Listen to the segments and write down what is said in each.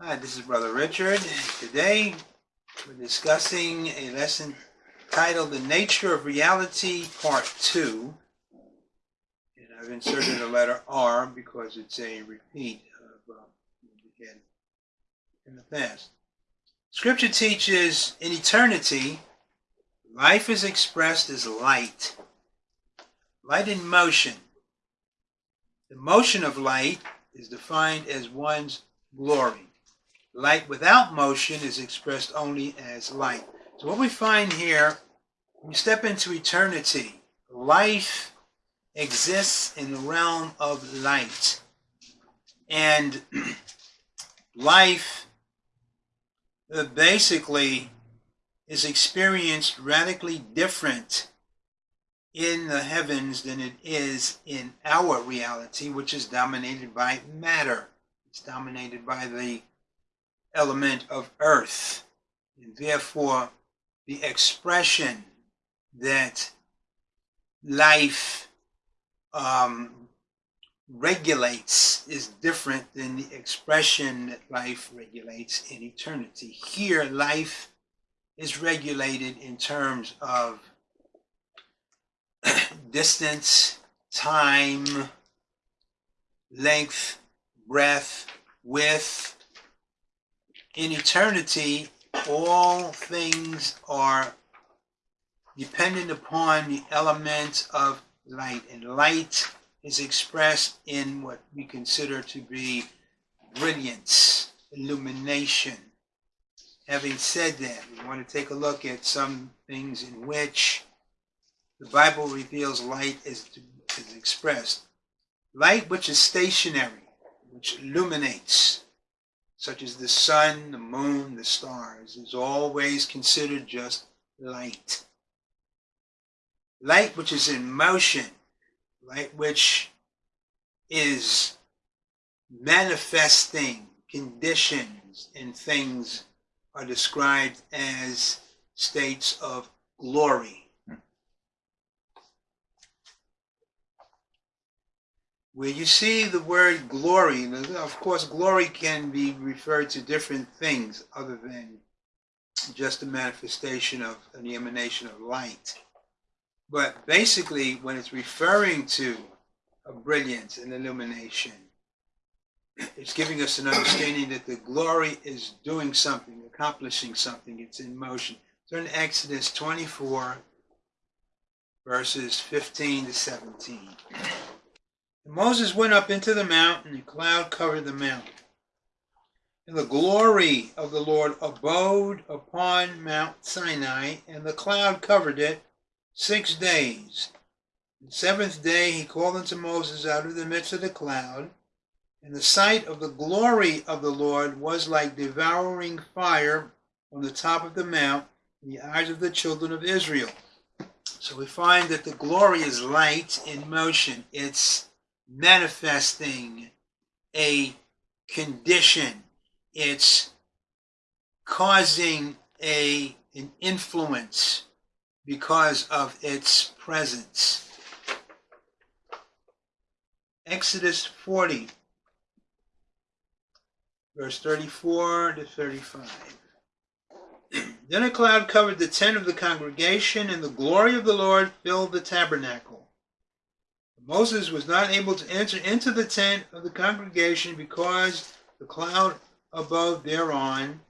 Hi, this is Brother Richard. Today we're discussing a lesson titled The Nature of Reality, Part 2. And I've inserted a letter R because it's a repeat of um, had in the past. Scripture teaches in eternity, life is expressed as light, light in motion. The motion of light is defined as one's glory. Light without motion is expressed only as light. So what we find here, when we step into eternity, life exists in the realm of light. And life uh, basically is experienced radically different in the heavens than it is in our reality, which is dominated by matter. It's dominated by the element of earth. And therefore, the expression that life um, regulates is different than the expression that life regulates in eternity. Here, life is regulated in terms of distance, time, length, breadth, width. In eternity, all things are dependent upon the element of light, and light is expressed in what we consider to be brilliance, illumination. Having said that, we want to take a look at some things in which the Bible reveals light is, is expressed. Light which is stationary, which illuminates, such as the sun, the moon, the stars, is always considered just light. Light which is in motion, light which is manifesting conditions and things are described as states of glory. Where you see the word glory, uh, of course, glory can be referred to different things other than just a manifestation of the emanation of light. But basically, when it's referring to a brilliance and illumination, it's giving us an understanding that the glory is doing something, accomplishing something, it's in motion. Turn to Exodus 24, verses 15 to 17. Moses went up into the mount, and the cloud covered the mount. And the glory of the Lord abode upon Mount Sinai, and the cloud covered it six days. The seventh day he called unto Moses out of the midst of the cloud, and the sight of the glory of the Lord was like devouring fire on the top of the mount in the eyes of the children of Israel. So we find that the glory is light in motion. It's manifesting a condition. It's causing a an influence because of its presence. Exodus 40, verse 34 to 35. then a cloud covered the tent of the congregation, and the glory of the Lord filled the tabernacle. Moses was not able to enter into the tent of the congregation because the cloud above thereon.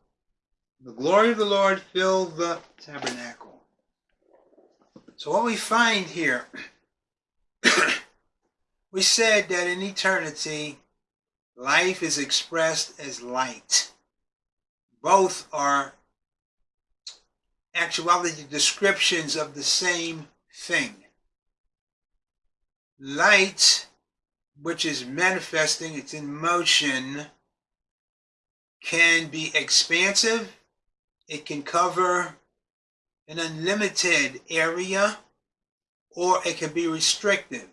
The glory of the Lord filled the tabernacle. So, what we find here, we said that in eternity, life is expressed as light. Both are actuality descriptions of the same thing light which is manifesting, it's in motion, can be expansive. It can cover an unlimited area, or it can be restrictive.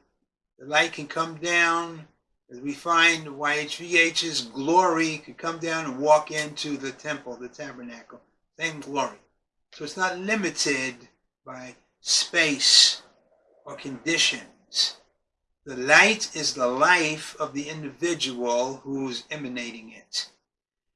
The light can come down, as we find YHVH's glory could come down and walk into the temple, the tabernacle. Same glory. So it's not limited by space or conditions. The light is the life of the individual who's emanating it.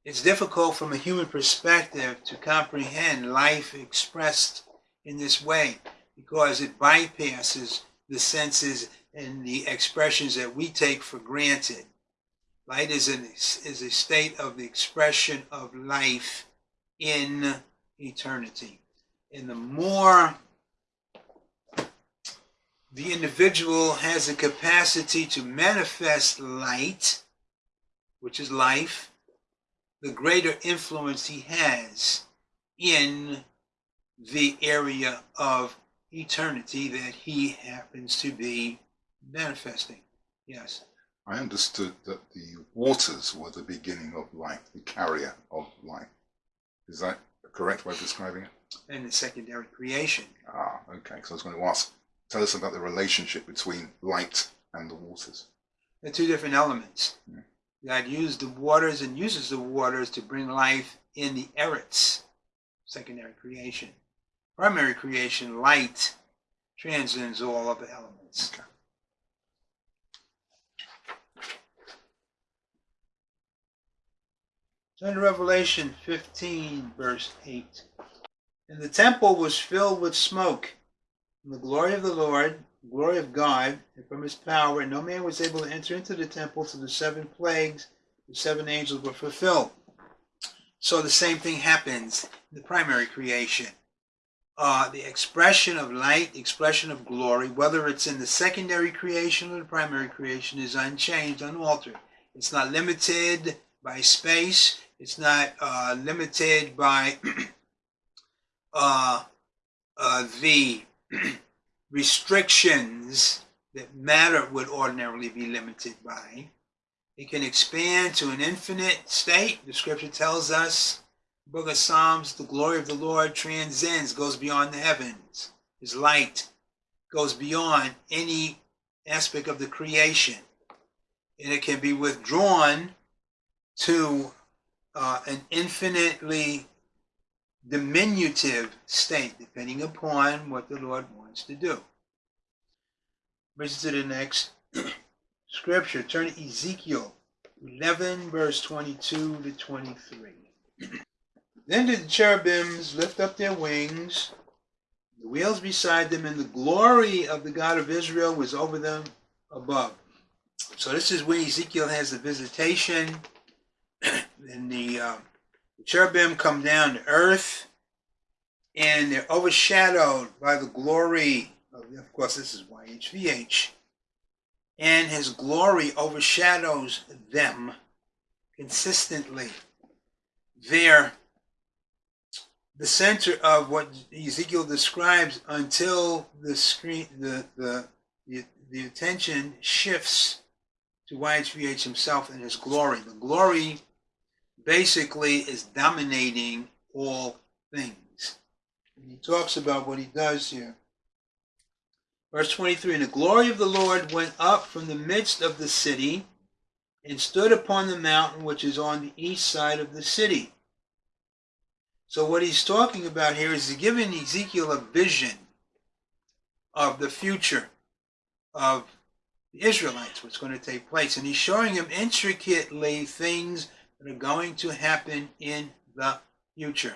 it's difficult from a human perspective to comprehend life expressed in this way because it bypasses the senses and the expressions that we take for granted. Light is, an, is a state of the expression of life in eternity. And the more the individual has a capacity to manifest light, which is life, the greater influence he has in the area of eternity that he happens to be manifesting. Yes. I understood that the waters were the beginning of life, the carrier of life. Is that a correct way of describing it? And the secondary creation. Ah, okay. So I was going to ask, tell us about the relationship between light and the waters. They're two different elements. Yeah. God used the waters and uses the waters to bring life in the eretz, secondary creation. Primary creation, light, transcends all other elements. Okay. Turn to Revelation 15, verse 8. And the temple was filled with smoke, from the glory of the Lord, glory of God, and from his power, no man was able to enter into the temple till the seven plagues, the seven angels were fulfilled. So the same thing happens in the primary creation. Uh, the expression of light, the expression of glory, whether it's in the secondary creation or the primary creation, is unchanged, unaltered. It's not limited by space. It's not uh, limited by uh, uh, the restrictions that matter would ordinarily be limited by. It can expand to an infinite state. The scripture tells us, book of Psalms, the glory of the Lord transcends, goes beyond the heavens. His light goes beyond any aspect of the creation. And it can be withdrawn to uh, an infinitely diminutive state, depending upon what the Lord wants to do. Brings to the next scripture. Turn to Ezekiel 11, verse 22 to 23. then did the cherubims lift up their wings, the wheels beside them, and the glory of the God of Israel was over them above. So this is where Ezekiel has the visitation, and the, uh, the cherubim come down to earth, and they're overshadowed by the glory of, of course, this is YHVH, and his glory overshadows them consistently. They're the center of what Ezekiel describes until the screen, the, the, the, the attention shifts to YHVH himself and his glory. The glory basically is dominating all things. And he talks about what he does here. Verse 23 And the glory of the Lord went up from the midst of the city and stood upon the mountain which is on the east side of the city. So, what he's talking about here is he's giving Ezekiel a vision of the future of the Israelites, what's going to take place. And he's showing him intricately things that are going to happen in the future.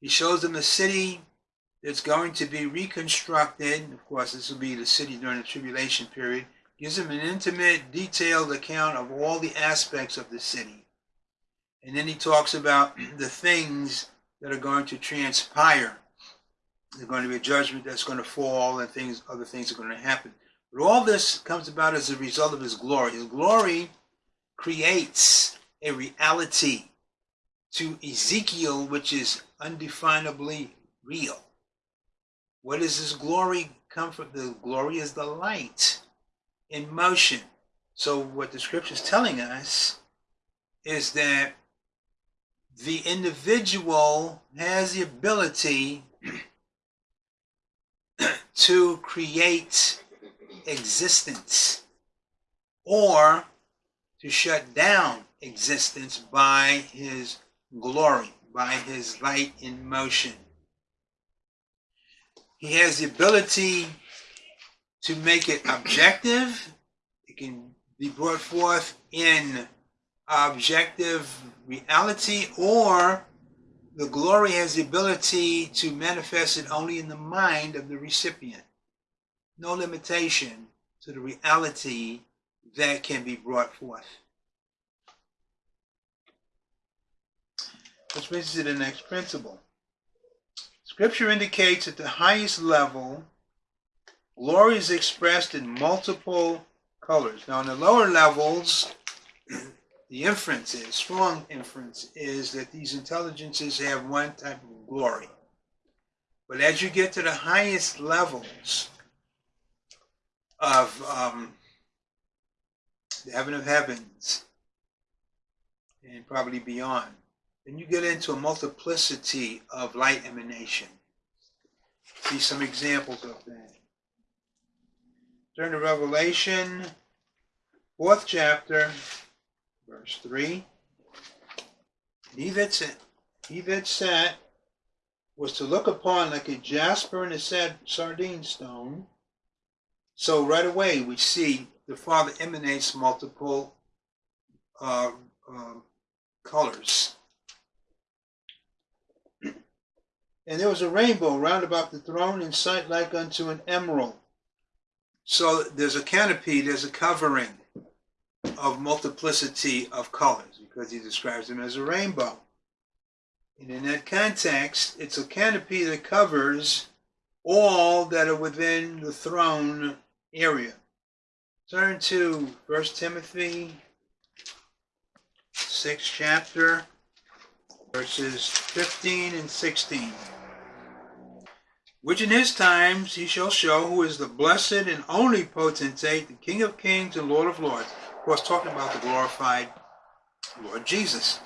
He shows them a city that's going to be reconstructed. Of course, this will be the city during the tribulation period. Gives them an intimate, detailed account of all the aspects of the city. And then he talks about the things that are going to transpire. There's going to be a judgment that's going to fall, and things, other things are going to happen. But all this comes about as a result of his glory. His glory creates a reality to Ezekiel which is undefinably real. What does this glory come from? The glory is the light in motion. So what the scripture is telling us is that the individual has the ability to create existence or to shut down existence by his glory, by his light in motion. He has the ability to make it objective. It can be brought forth in objective reality or the glory has the ability to manifest it only in the mind of the recipient. No limitation to the reality that can be brought forth. Which brings us to the next principle. Scripture indicates at the highest level, glory is expressed in multiple colors. Now, in the lower levels, the inference is, strong inference is that these intelligences have one type of glory. But as you get to the highest levels of um, the heaven of heavens, and probably beyond, then you get into a multiplicity of light emanation. See some examples of that. Turn to Revelation, fourth chapter, verse 3. He that sat, he that sat was to look upon like a jasper and a sad sardine stone. So right away we see the Father emanates multiple uh, uh, colors. And there was a rainbow round about the throne in sight like unto an emerald. So there's a canopy, there's a covering of multiplicity of colors because he describes them as a rainbow. And in that context, it's a canopy that covers all that are within the throne area. Turn to 1 Timothy, 6th chapter, verses 15 and 16. Which in his times he shall show who is the blessed and only potentate, the King of kings and Lord of lords. Of course, talking about the glorified Lord Jesus,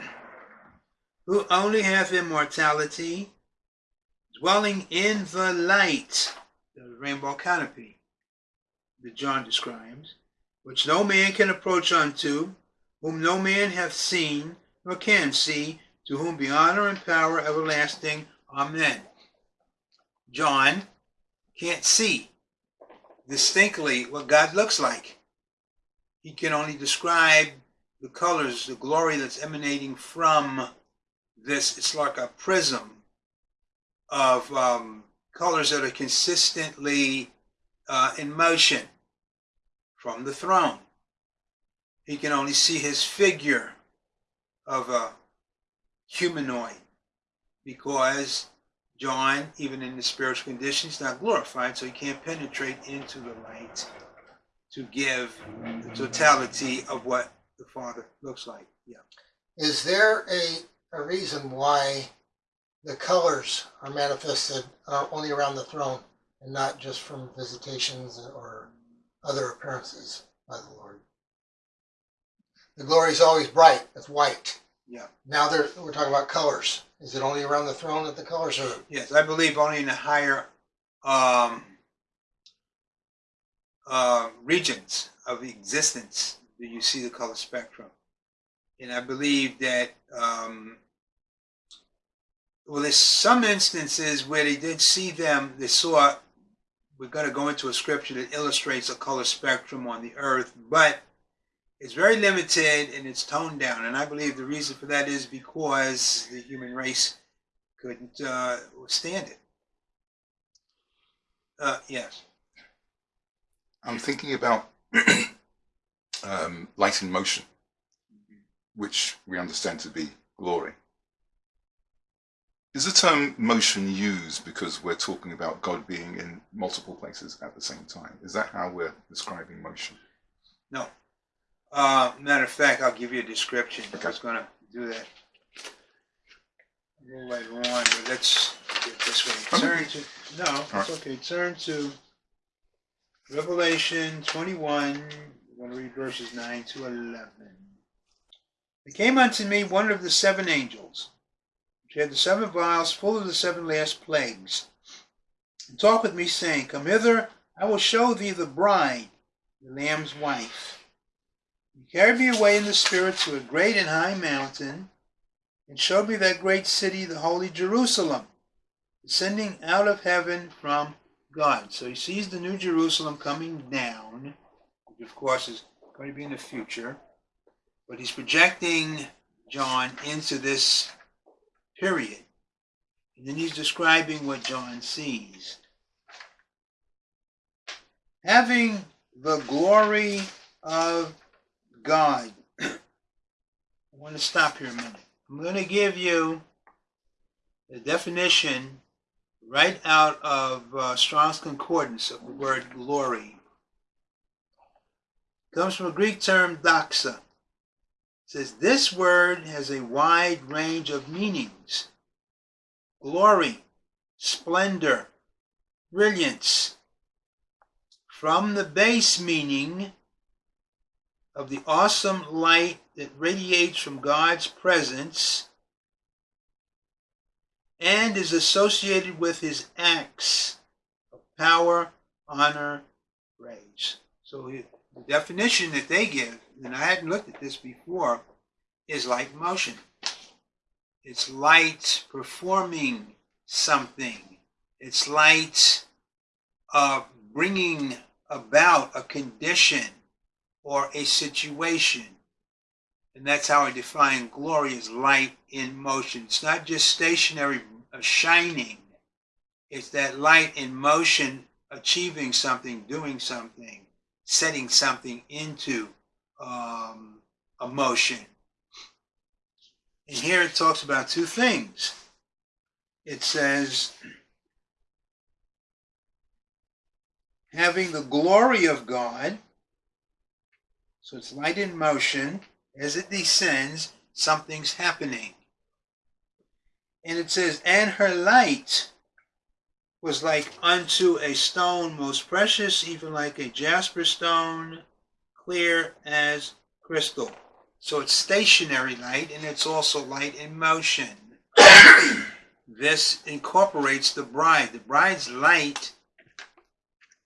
who only hath immortality, dwelling in the light, the rainbow canopy that John describes, which no man can approach unto, whom no man hath seen nor can see, to whom be honor and power everlasting. Amen. John can't see distinctly what God looks like. He can only describe the colors, the glory that's emanating from this. It's like a prism of um, colors that are consistently uh, in motion from the throne. He can only see his figure of a humanoid because John, even in the spiritual condition, he's not glorified, so he can't penetrate into the light to give the totality of what the Father looks like. Yeah. Is there a, a reason why the colors are manifested uh, only around the throne and not just from visitations or other appearances by the Lord? The glory is always bright. It's white. Yeah. Now there, we're talking about colors. Is it only around the throne that the colors are? Yes, I believe only in the higher um, uh, regions of existence do you see the color spectrum. And I believe that, um, well, there's some instances where they did see them, they saw, we're going to go into a scripture that illustrates a color spectrum on the earth, but it's very limited and it's toned down. And I believe the reason for that is because the human race couldn't uh, stand it. Uh, yes. I'm thinking about um, light in motion, which we understand to be glory. Is the term motion used because we're talking about God being in multiple places at the same time? Is that how we're describing motion? No. Uh, matter of fact, I'll give you a description. I was going to do that a little later on, but let's get this way. Turn to, no, it's okay. Turn to Revelation 21. We're going to read verses 9 to 11. There came unto me one of the seven angels, which had the seven vials full of the seven last plagues, and talked with me, saying, Come hither, I will show thee the bride, the Lamb's wife. He carried me away in the spirit to a great and high mountain, and showed me that great city, the holy Jerusalem, descending out of heaven from God. So he sees the new Jerusalem coming down, which of course is going to be in the future. But he's projecting John into this period. And then he's describing what John sees. Having the glory of God. I want to stop here a minute. I'm going to give you the definition right out of uh, Strong's Concordance of the word glory. It comes from a Greek term doxa. It says this word has a wide range of meanings glory, splendor, brilliance. From the base meaning of the awesome light that radiates from God's presence and is associated with his acts of power, honor, praise. So the definition that they give, and I hadn't looked at this before, is light motion. It's light performing something. It's light uh, bringing about a condition or a situation. And that's how I define glory as light in motion. It's not just stationary uh, shining. It's that light in motion achieving something, doing something, setting something into um, a motion. And here it talks about two things. It says, having the glory of God, so it's light in motion. As it descends, something's happening. And it says, and her light was like unto a stone most precious, even like a jasper stone, clear as crystal. So it's stationary light and it's also light in motion. this incorporates the bride. The bride's light,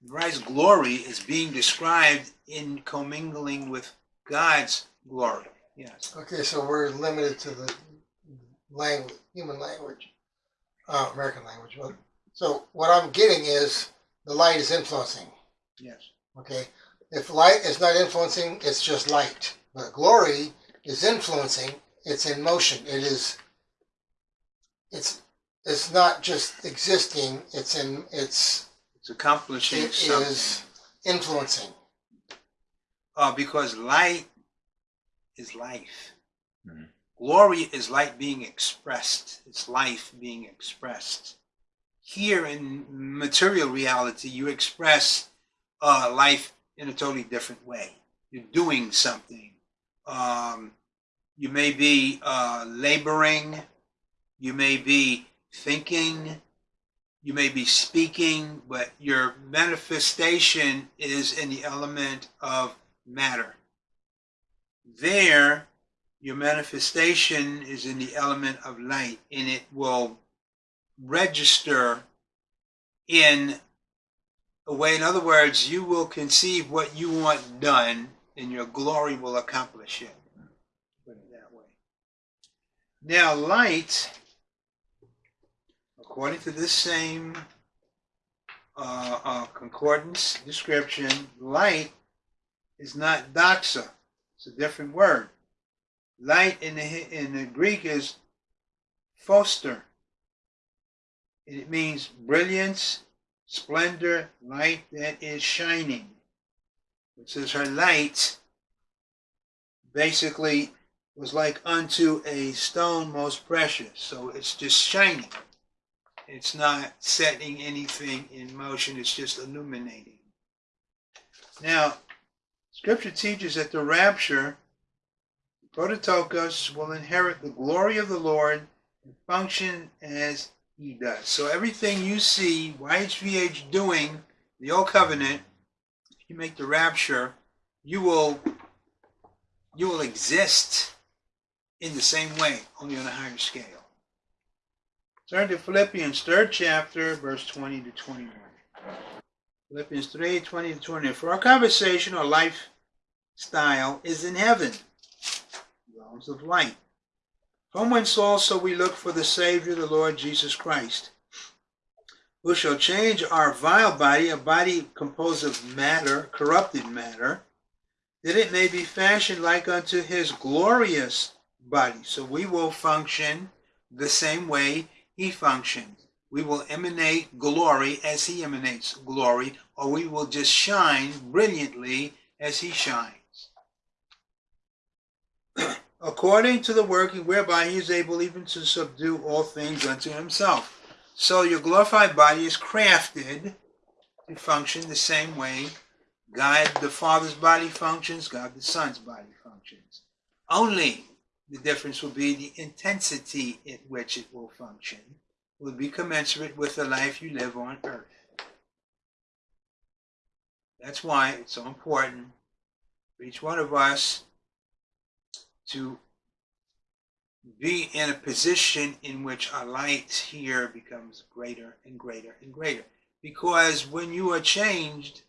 bride's glory is being described in commingling with God's glory. Yes. Okay, so we're limited to the language, human language, uh, American language. So what I'm getting is the light is influencing. Yes. Okay, if light is not influencing, it's just light. But glory is influencing. It's in motion. It is. It's. It's not just existing. It's in. It's. It's accomplishing It something. is influencing. Uh, because light is life. Mhm. Glory is light being expressed. It's life being expressed. Here in material reality, you express uh, life in a totally different way. You're doing something. Um, you may be uh, laboring. You may be thinking. You may be speaking, but your manifestation is in the element of matter. There, your manifestation is in the element of light, and it will register in a way. In other words, you will conceive what you want done, and your glory will accomplish it. Put it that way. Now, light, according to this same uh, uh, concordance description, light is not doxa. It's a different word. Light in the in the Greek is phoster. And it means brilliance, splendor, light that is shining. It says her light basically was like unto a stone most precious. So it's just shining. It's not setting anything in motion, it's just illuminating. Now, Scripture teaches that the rapture, Prototokos, will inherit the glory of the Lord and function as he does. So everything you see YHVH doing, the old covenant, if you make the rapture, you will you will exist in the same way, only on a higher scale. Turn to Philippians third chapter, verse 20 to 21. Philippians 3, 20 to 21. For our conversation or lifestyle is in heaven, realms of light. From whence also we look for the Savior, the Lord Jesus Christ, who shall change our vile body, a body composed of matter, corrupted matter, that it may be fashioned like unto his glorious body. So we will function the same way he functions. We will emanate glory as he emanates glory, or we will just shine brilliantly as he shines. According to the working whereby he is able even to subdue all things unto himself. So your glorified body is crafted to function the same way God the Father's body functions, God the Son's body functions. Only the difference will be the intensity at which it will function will be commensurate with the life you live on earth. That's why it's so important for each one of us to be in a position in which our light here becomes greater and greater and greater. Because when you are changed,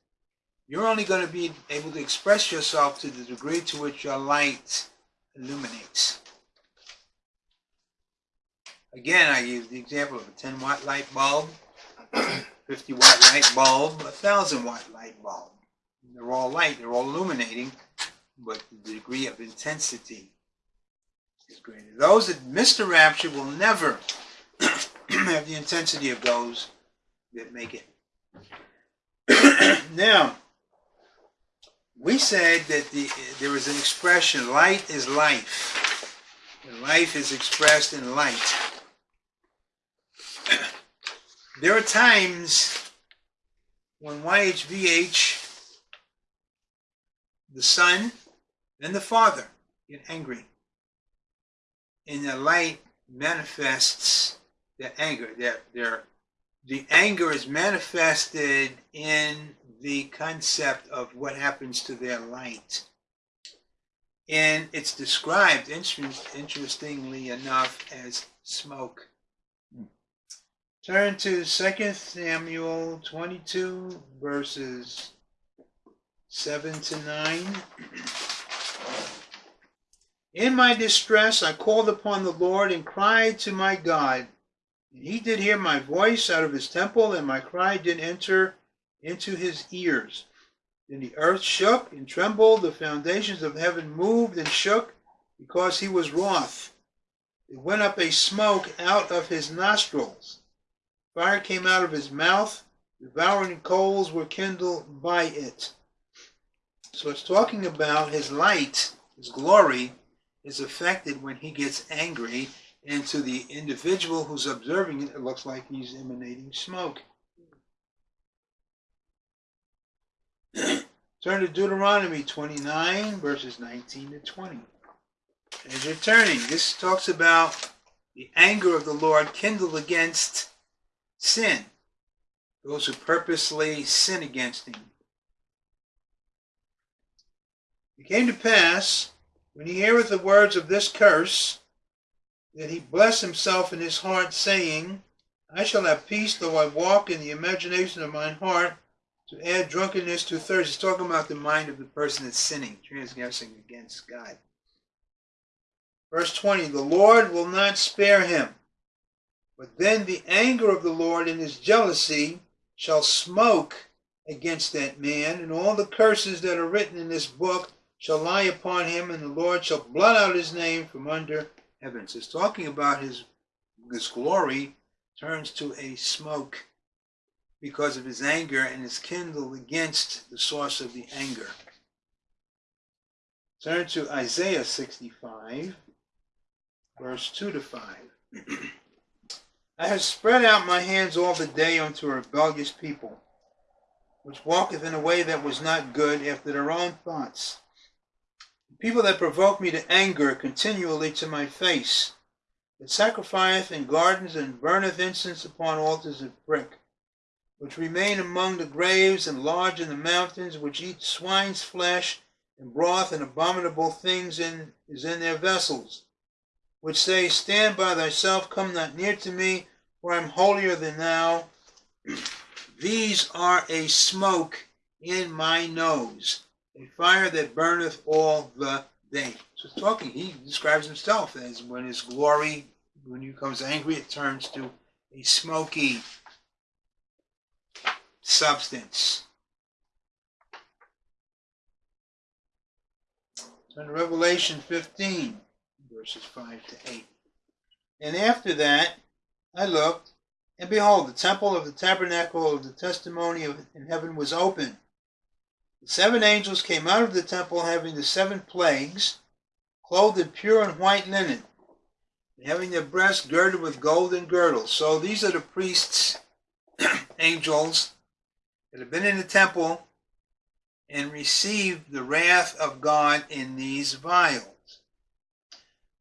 you're only going to be able to express yourself to the degree to which your light illuminates. Again, I use the example of a 10 watt light bulb, 50 watt light bulb, a 1000 watt light bulb. They're all light, they're all illuminating, but the degree of intensity is greater. Those that miss the rapture will never have the intensity of those that make it. now, we said that the, there is an expression, light is life. And life is expressed in light. there are times when YHVH, the Son, and the Father get angry. And the light manifests their anger. Their, their, the anger is manifested in the concept of what happens to their light. And it's described, interestingly enough, as smoke. Turn to 2 Samuel 22, verses 7 to 9. In my distress, I called upon the Lord and cried to my God. He did hear my voice out of his temple, and my cry did enter into his ears. Then the earth shook and trembled, the foundations of heaven moved and shook, because he was wroth. It went up a smoke out of his nostrils. Fire came out of his mouth, devouring coals were kindled by it. So it's talking about his light, his glory, is affected when he gets angry, and to the individual who's observing it, it looks like he's emanating smoke. Turn to Deuteronomy 29, verses 19 to 20. As you're turning, this talks about the anger of the Lord kindled against sin, those who purposely sin against him. It came to pass, when he heareth the words of this curse, that he bless himself in his heart, saying, I shall have peace though I walk in the imagination of mine heart, to add drunkenness to thirst. He's talking about the mind of the person that's sinning, transgressing against God. Verse 20 The Lord will not spare him, but then the anger of the Lord in his jealousy shall smoke against that man, and all the curses that are written in this book shall lie upon him, and the Lord shall blot out his name from under heaven. So it's talking about his his glory turns to a smoke because of his anger and is kindled against the source of the anger. Turn to Isaiah 65, verse 2 to 5. I have spread out my hands all the day unto a rebellious people, which walketh in a way that was not good after their own thoughts. People that provoke me to anger continually to my face, that sacrificeth in gardens and burneth incense upon altars of brick which remain among the graves and lodge in the mountains, which eat swine's flesh and broth and abominable things in, is in their vessels, which say, Stand by thyself, come not near to me, for I am holier than thou. These are a smoke in my nose, a fire that burneth all the day. So talking, he describes himself as when his glory, when he becomes angry, it turns to a smoky substance. Turn to Revelation 15, verses 5 to 8. And after that I looked, and behold, the temple of the tabernacle of the testimony in heaven was open. The seven angels came out of the temple having the seven plagues, clothed in pure and white linen, and having their breasts girded with golden girdles. So these are the priests, angels, that have been in the temple and received the wrath of God in these vials.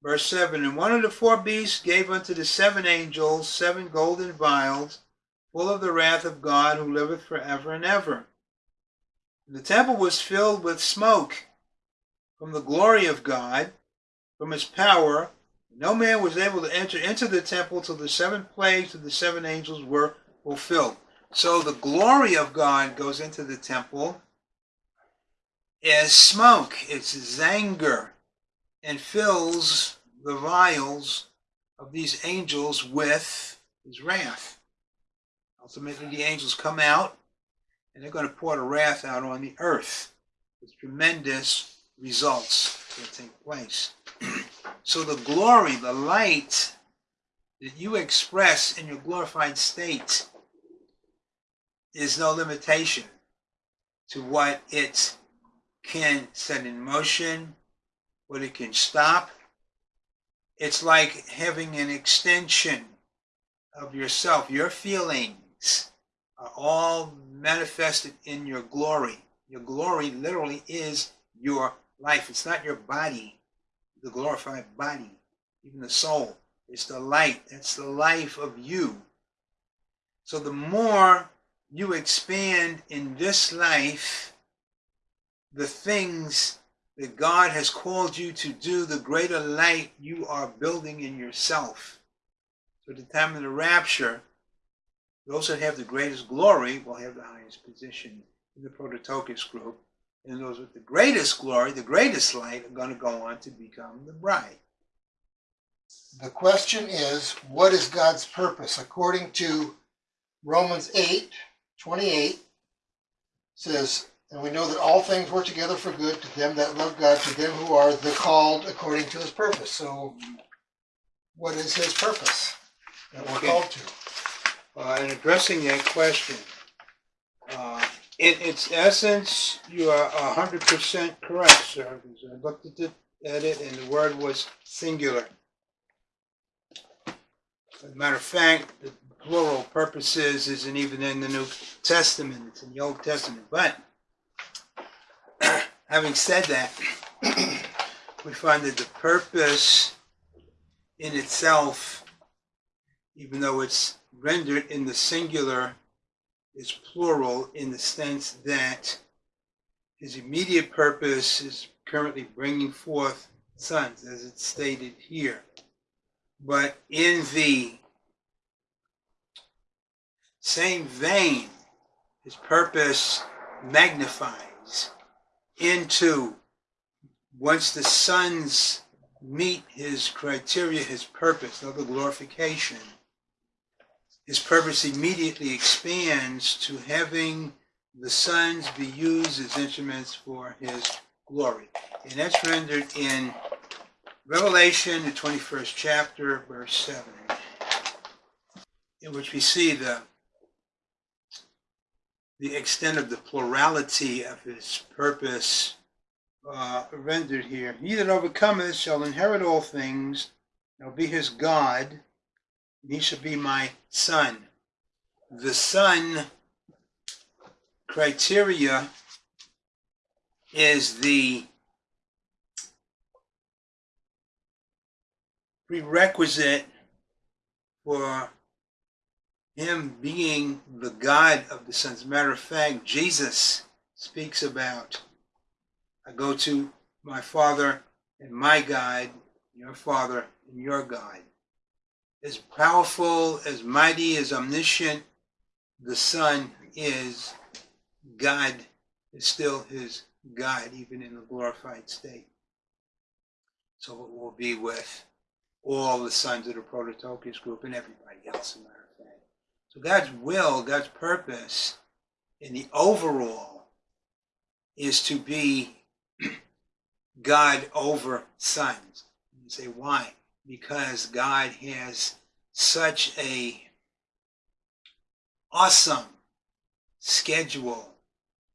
Verse 7 And one of the four beasts gave unto the seven angels seven golden vials, full of the wrath of God, who liveth for ever and ever. The temple was filled with smoke from the glory of God, from his power. No man was able to enter into the temple till the seven plagues of the seven angels were fulfilled. So the glory of God goes into the temple as smoke. It's zanger and fills the vials of these angels with his wrath. Ultimately, the angels come out and they're going to pour the wrath out on the earth with tremendous results that take place. so, the glory, the light that you express in your glorified state is no limitation to what it can set in motion, what it can stop. It's like having an extension of yourself. Your feelings are all manifested in your glory. Your glory literally is your life. It's not your body, the glorified body, even the soul. It's the light. That's the life of you. So the more you expand in this life the things that God has called you to do, the greater light you are building in yourself. So at the time of the rapture, those that have the greatest glory will have the highest position in the Prototokos group. And those with the greatest glory, the greatest light, are going to go on to become the bride. The question is, what is God's purpose? According to Romans 8, 28, says, And we know that all things work together for good to them that love God, to them who are the called according to his purpose. So, what is his purpose that we're Okay. called to? Uh, in addressing that question, uh, in its essence, you are hundred percent correct, sir. Because I looked at it, at it, and the word was singular. As a matter of fact, the plural purposes isn't even in the New Testament; it's in the Old Testament. But having said that, we find that the purpose in itself, even though it's rendered in the singular is plural in the sense that his immediate purpose is currently bringing forth sons, as it's stated here. But in the same vein, his purpose magnifies into once the sons meet his criteria, his purpose, of the glorification, his purpose immediately expands to having the sons be used as instruments for his glory. And that's rendered in Revelation, the 21st chapter, verse 7, in which we see the, the extent of the plurality of his purpose uh, rendered here. He that overcometh shall inherit all things, and be his God, he shall be my son. The son criteria is the prerequisite for him being the God of the sons. Matter of fact, Jesus speaks about I go to my Father and my God, your Father and your God as powerful, as mighty, as omniscient the Son is, God is still his God, even in the glorified state. So it will be with all the sons of the Prototokos group and everybody else, a matter of fact. So God's will, God's purpose in the overall is to be God over sons. You say, why? Because God has such a awesome schedule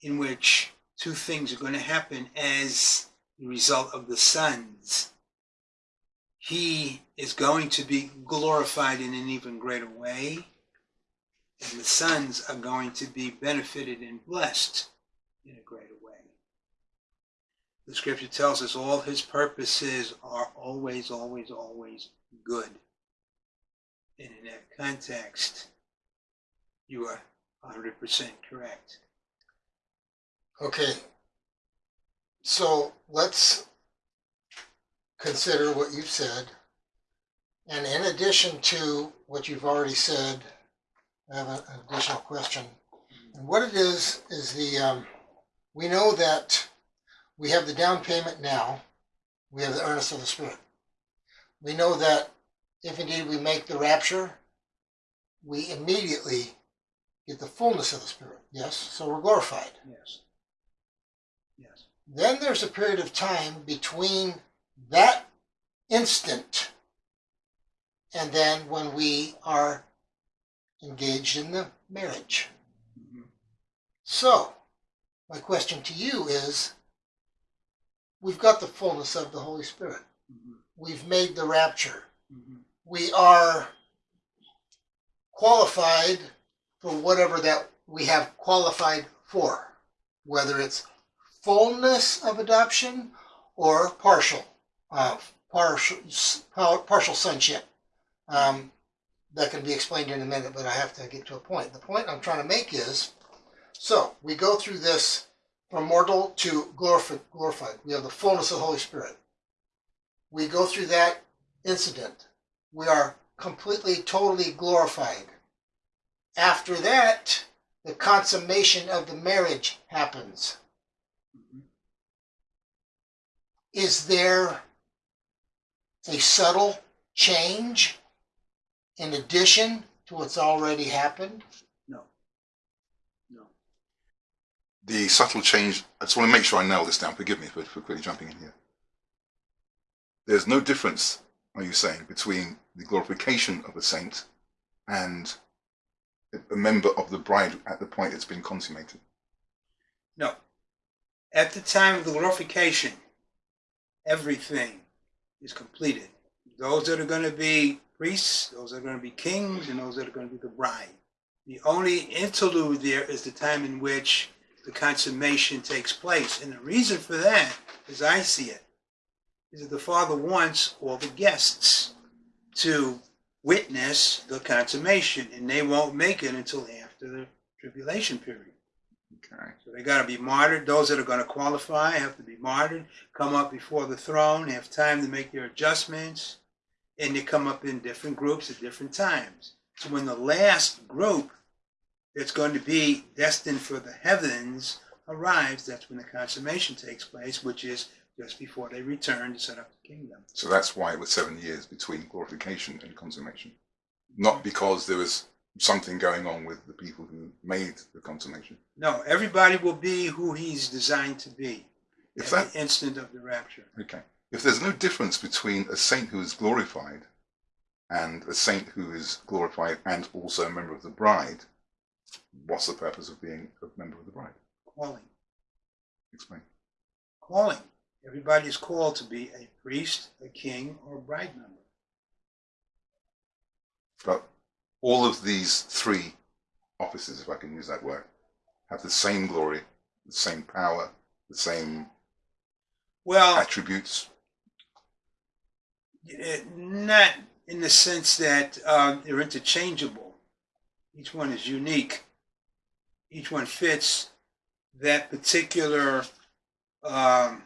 in which two things are going to happen as the result of the sons. He is going to be glorified in an even greater way, and the sons are going to be benefited and blessed in a greater way. The scripture tells us all his purposes are always, always, always good. And in that context, you are 100% correct. Okay. So let's consider what you've said. And in addition to what you've already said, I have an additional question. And what it is, is the, um, we know that we have the down payment now. We have the earnest of the Spirit. We know that if indeed we make the rapture, we immediately get the fullness of the Spirit. Yes? So we're glorified. Yes. Yes. Then there's a period of time between that instant and then when we are engaged in the marriage. Mhm. So, my question to you is we've got the fullness of the Holy Spirit, Mhm. we've made the rapture, Mhm. we are qualified for whatever that we have qualified for, whether it's fullness of adoption or partial, uh, partial, partial sonship. Um, that can be explained in a minute, but I have to get to a point. The point I'm trying to make is, so we go through this from mortal to glorified. glorified. We have the fullness of the Holy Spirit. We go through that incident. We are completely, totally glorified. After that, the consummation of the marriage happens. Is there a subtle change in addition to what's already happened? No. No. The subtle change, I just want to make sure I nail this down. Forgive me for, for quickly jumping in here. There's no difference, are you saying, between the glorification of a saint and a member of the bride at the point it's been consummated? No. At the time of the glorification, everything is completed. Those that are going to be priests, those that are going to be kings, and those that are going to be the bride. The only interlude there is the time in which the consummation takes place. And the reason for that, as I see it, is that the Father wants all the guests to witness the consummation, and they won't make it until after the tribulation period. Okay. So they got to be martyred. Those that are going to qualify have to be martyred, come up before the throne, have time to make their adjustments, and they come up in different groups at different times. So when the last group that's going to be destined for the heavens arrives, that's when the consummation takes place, which is just before they return to set up the kingdom. So that's why it was seven years between glorification and consummation. Not because there was something going on with the people who made the consummation. No, everybody will be who he's designed to be If at that the instant of the rapture. okay. If there's no difference between a saint who is glorified and a saint who is glorified and also a member of the bride, what's the purpose of being a member of the bride? Calling. Explain. calling. Everybody is called to be a priest, a king, or a bride member. But all of these three offices, if I can use that word, have the same glory, the same power, the same Well, attributes. eh, not in the sense that um, they're interchangeable. Each one is unique. Each one fits that particular um,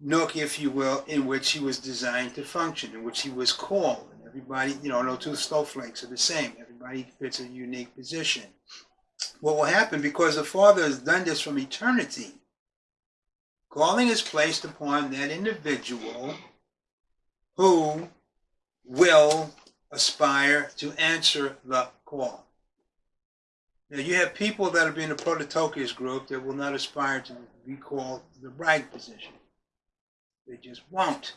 nook, if you will, in which he was designed to function, in which he was called. And everybody, you know, no two snowflakes are the same. Everybody fits a unique position. What will happen because the Father has done this from eternity? Calling is placed upon that individual who will aspire to answer the call. Now you have people that be in the Prototokos group that will not aspire to be called the bride position. They just won't.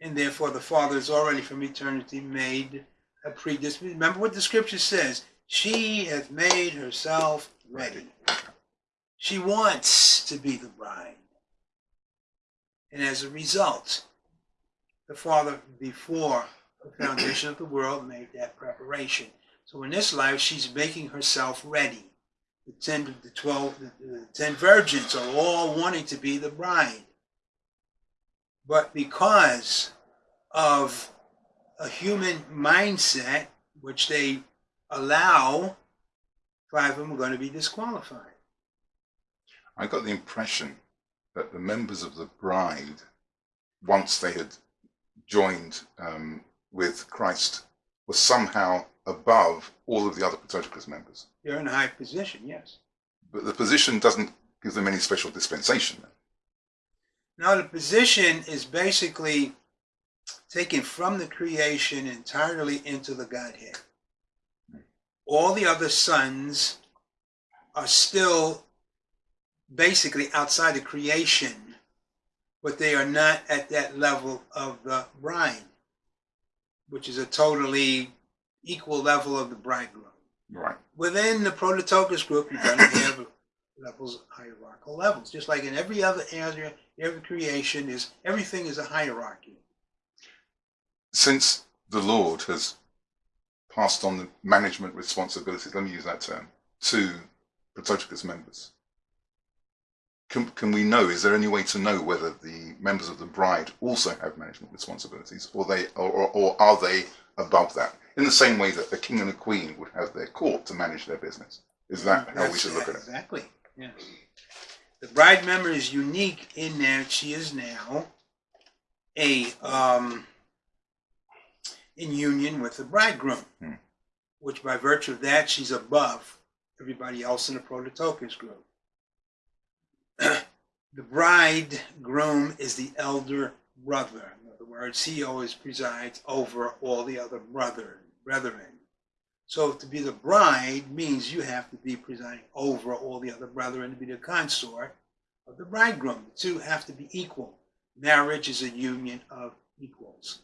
And therefore the Father has already from eternity made a predisposition. Remember what the scripture says. She hath made herself ready. She wants to be the bride. And as a result, the Father, before the foundation of the world, made that preparation. So in this life, she's making herself ready. The ten, the twelve, the, the ten virgins are all wanting to be the bride. But because of a human mindset, which they allow, five of them are going to be disqualified. I got the impression that the members of the bride, once they had joined um, with Christ, were somehow above all of the other Prototokos members. They're in a high position, yes. But the position doesn't give them any special dispensation. Now, the position is basically taken from the creation entirely into the Godhead. All the other sons are still basically outside the creation, but they are not at that level of the bride, which is a totally equal level of the bridegroom. Right. Within the Prototokos group, you're going to have levels, hierarchical levels, just like in every other area, every creation is everything is a hierarchy. Since the Lord has passed on the management responsibilities, let me use that term, to Prototokos members, can, can we know, is there any way to know whether the members of the bride also have management responsibilities or they or, or, or are they above that? In the same way that the king and the queen would have their court to manage their business. Is that how we should look at it? Exactly. Yes. The bride member is unique in that she is now a um, in union with the bridegroom, Hmm. which by virtue of that she's above everybody else in the Prototokos group. The bridegroom is the elder brother. In other words, he always presides over all the other brother brethren. So to be the bride means you have to be presiding over all the other brethren to be the consort of the bridegroom. The two have to be equal. Marriage is a union of equals.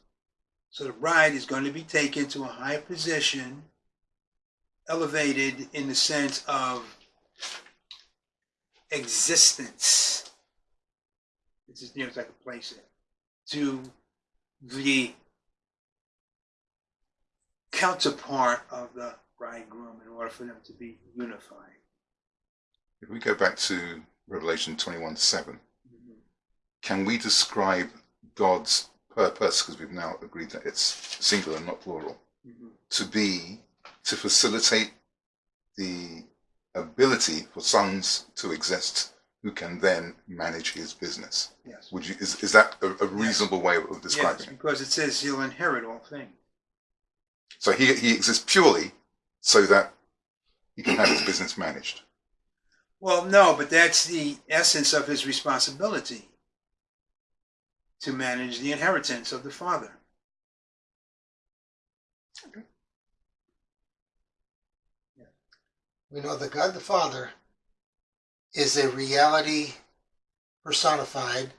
So the bride is going to be taken to a higher position, elevated in the sense of existence. This is near as I can place it. To the counterpart of the bridegroom in order for them to be unified. If we go back to Revelation 21 7, can we describe God's purpose, because we've now agreed that it's singular, not plural, Mhm. to be to facilitate the ability for sons to exist who can then manage his business? Yes. Would you is, is that a, a reasonable way of describing Yes, it? because it says he'll inherit all things. So he he exists purely so that he can have his business managed. Well, no, but that's the essence of his responsibility to manage the inheritance of the father. We know that God the Father is a reality personified.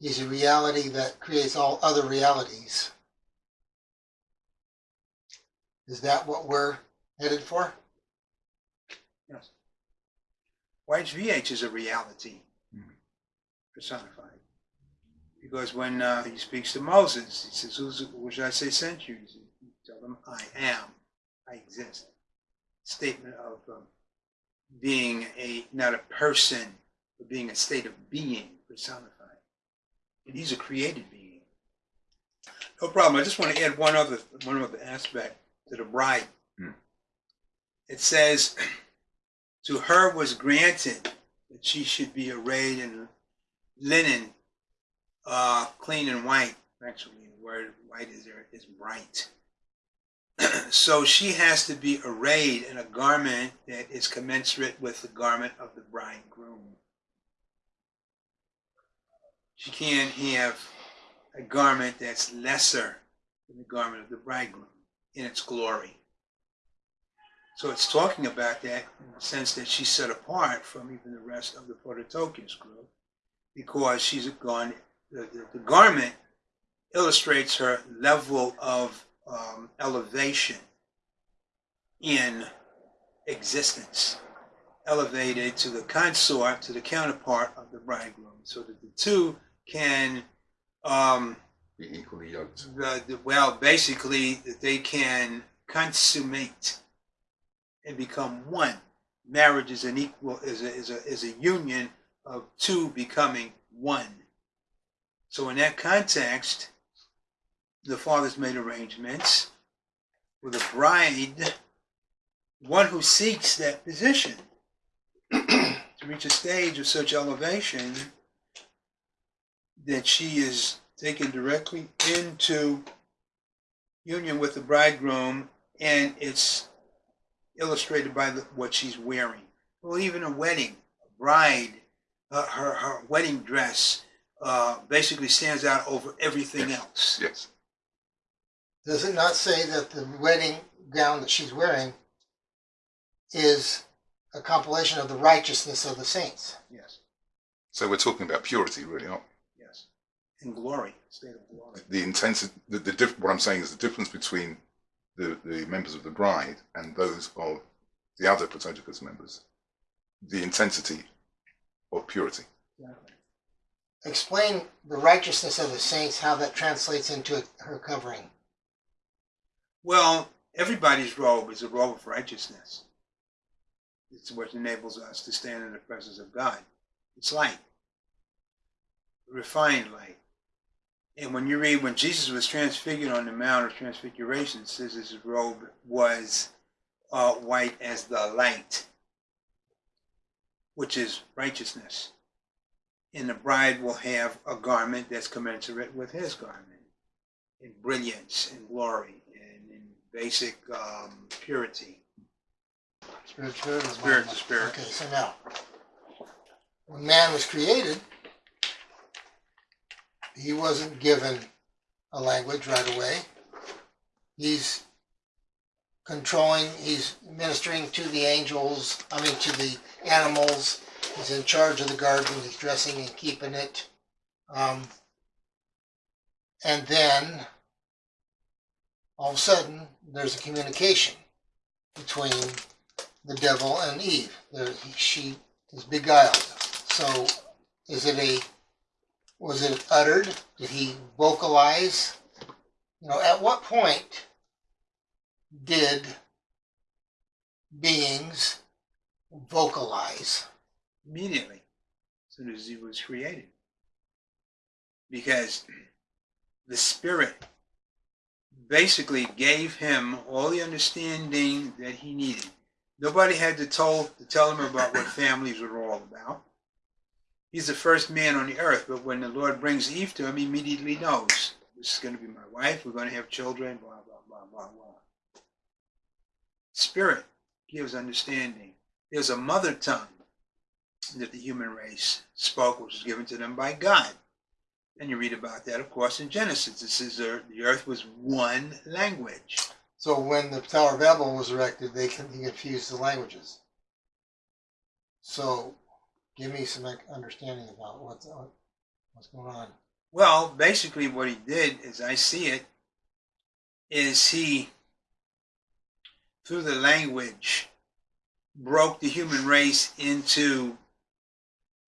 He's a reality that creates all other realities. Is that what we're headed for? Yes. YHVH is a reality personified. Because when uh, he speaks to Moses, he says, What should I say sent you? He Tell them, I am. I exist. Statement of um, being a, not a person, but being a state of being personified. And he's a created being. No problem. I just want to add one other, one other aspect to the bride. Hmm. It says, to her was granted that she should be arrayed in linen, uh, clean and white. Actually, the word white is there is bright. so she has to be arrayed in a garment that is commensurate with the garment of the bridegroom. She can't have a garment that's lesser than the garment of the bridegroom in its glory. So it's talking about that in the sense that she's set apart from even the rest of the Prototokos group because she's gone, the, the, the garment illustrates her level of um, elevation in existence, elevated to the consort, to the counterpart of the bridegroom, so that the two can, um, Be equally yoked. the, the, well, basically, that they can consummate and become one. Marriage is an equal is a, is a is a union of two becoming one. So in that context, the fathers made arrangements with a bride, one who seeks that position to reach a stage of such elevation that she is taken directly into union with the bridegroom, and it's illustrated by the, what she's wearing. Well, even a wedding, a bride, uh, her her wedding dress uh, basically stands out over everything else. Yes. Does it not say that the wedding gown that she's wearing is a compilation of the righteousness of the saints? Yes, So we're talking about purity, really, aren't we? yes, in glory, state of glory. we? The intensity, the, the diff, what I'm saying is the difference between the, the members of the bride and those of the other Prototokos members, the intensity of purity. Exactly. Explain the righteousness of the saints, how that translates into her covering. Well, everybody's robe is a robe of righteousness. It's what enables us to stand in the presence of God. It's light, refined light. And when you read when Jesus was transfigured on the Mount of Transfiguration, it says his robe was uh, white as the light, which is righteousness. And the bride will have a garment that's commensurate with his garment in brilliance and glory basic um, purity. Spirit, spirit, to spirit. Okay, so now, when man was created, he wasn't given a language right away. He's controlling, he's ministering to the angels, I mean, to the animals. He's in charge of the garden, he's dressing and keeping it. Um, and then, all of a sudden, there's a communication between the devil and Eve. There, he, she is beguiled. So, is it a was it uttered? Did he vocalize? You know, at what point did beings vocalize? immediately as soon as he was created. Because the Spirit basically gave him all the understanding that he needed. Nobody had to, told, to tell him about what families were all about. He's the first man on the earth, but when the Lord brings Eve to him, he immediately knows this is going to be my wife, we're going to have children, blah, blah, blah, blah, blah. Spirit gives understanding. There's a mother tongue that the human race spoke, which was given to them by God. And you read about that, of course, in Genesis. It says the the earth was one language. So when the Tower of Babel was erected, they confused the languages. So, give me some understanding about what's what's going on. Well, basically, what he did, as I see it, is he, through the language, broke the human race into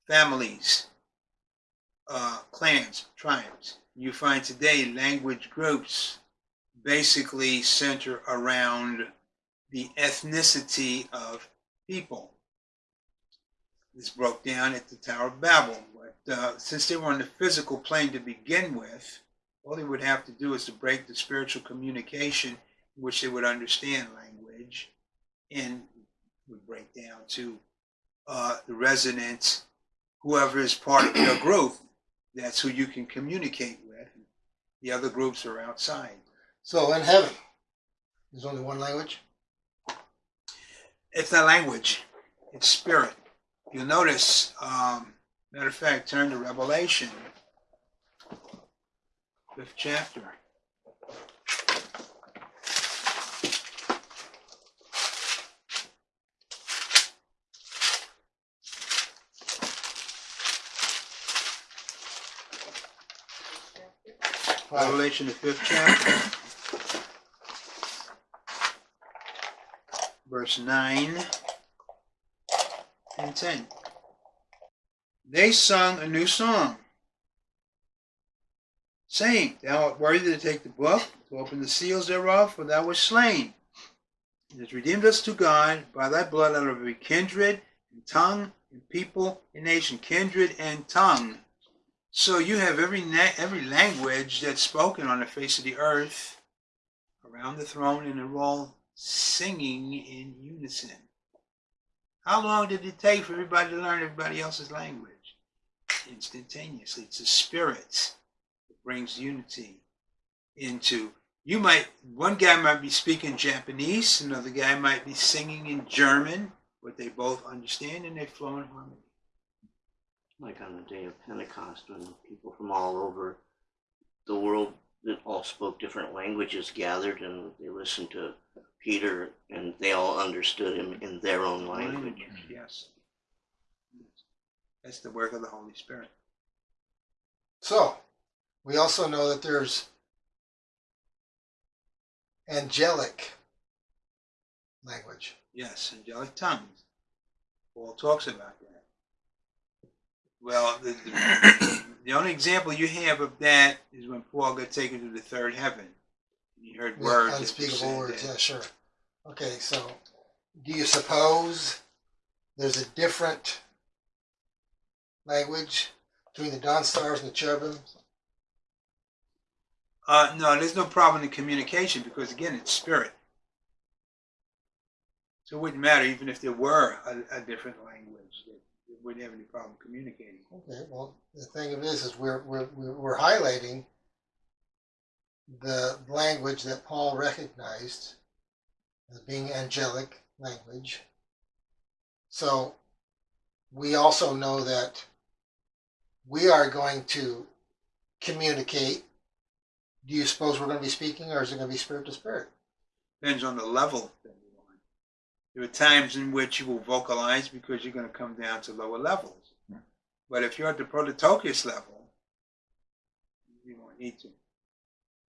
families, uh, clans, tribes. You find today language groups basically center around the ethnicity of people. This broke down at the Tower of Babel. But uh, since they were on the physical plane to begin with, all they would have to do is to break the spiritual communication in which they would understand language and would break down to uh, the residents, whoever is part of your group, that's who you can communicate with. The other groups are outside. So in heaven, there's only one language. It's not language, it's spirit. You'll notice, um, matter of fact, turn to Revelation, fifth chapter. Revelation, the fifth chapter. Verse 9 and 10. They sung a new song, saying, Thou art worthy to take the book, to open the seals thereof, for thou wast slain. And hast redeemed us to God by thy blood out of every kindred, and tongue, and people, and nation. Kindred and tongue. So you have every every language that's spoken on the face of the earth around the throne, and they're all singing in unison. How long did it take for everybody to learn everybody else's language? Instantaneously. It's the spirit that brings unity into. You might one guy might be speaking Japanese, another guy might be singing in German, but they both understand and they flow in harmony. Like on the day of Pentecost when people from all over the world that all spoke different languages gathered and they listened to Peter and they all understood him in their own language. Yes. That's the work of the Holy Spirit. So, we also know that there's angelic language. Yes, angelic tongues. Paul talks about that. Well, the, the, the only example you have of that is when Paul got taken to the third heaven. He heard Yeah, words. unspeakable words. that- Yeah, sure. Okay, so do you suppose there's a different language between the dawn stars and the cherubim? Uh, no, there's no problem in communication because again, it's spirit. So it wouldn't matter even if there were a, a different language. Wouldn't have any problem communicating. Okay, well, the thing of it is, is we're, we're, we're highlighting the language that Paul recognized as being angelic language. So we also know that we are going to communicate. Do you suppose we're going to be speaking, or is it going to be spirit to spirit? Depends on the level that you're on. There are times in which you will vocalize because you're going to come down to lower levels. But if you're at the prototokos level, you won't need to.